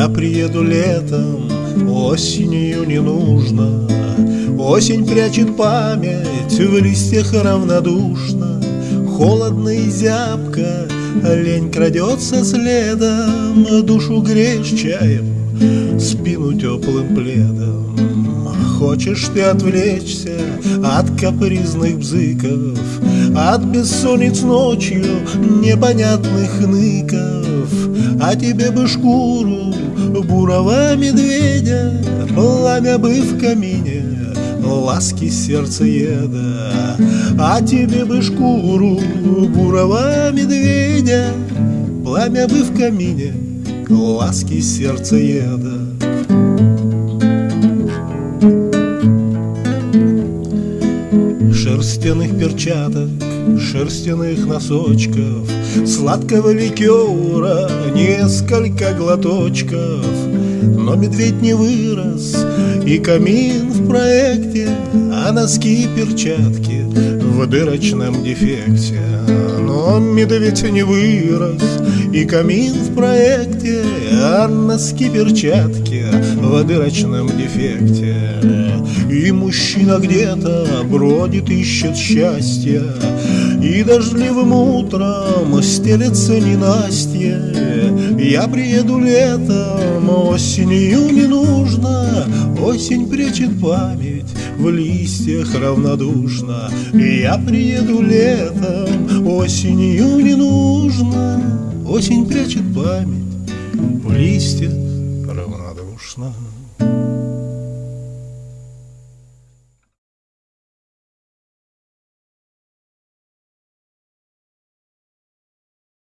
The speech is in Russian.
Я приеду летом, осенью не нужно. Осень прячет память, в листьях равнодушно. Холодно и зябко, лень крадется следом. Душу греешь чаем, спину теплым пледом. Хочешь ты отвлечься от капризных бзыков От бессонниц ночью непонятных ныков А тебе бы шкуру бурого медведя Пламя бы в камине, ласки сердцееда А тебе бы шкуру бурого медведя Пламя бы в камине, ласки сердцееда Шерстяных перчаток, шерстяных носочков Сладкого ликера несколько глоточков. Но медведь не вырос, и камин в проекте А носки и перчатки в дырочном дефекте. Но медведь не вырос, и камин в проекте А носки перчатки в дырочном дефекте И мужчина где-то бродит, ищет счастья И дождливым утром стелется ненастье. Я приеду летом, осенью не нужно Осень прячет память в листьях равнодушно. Я приеду летом, осенью не нужно Осень прячет память в листьях равнодушно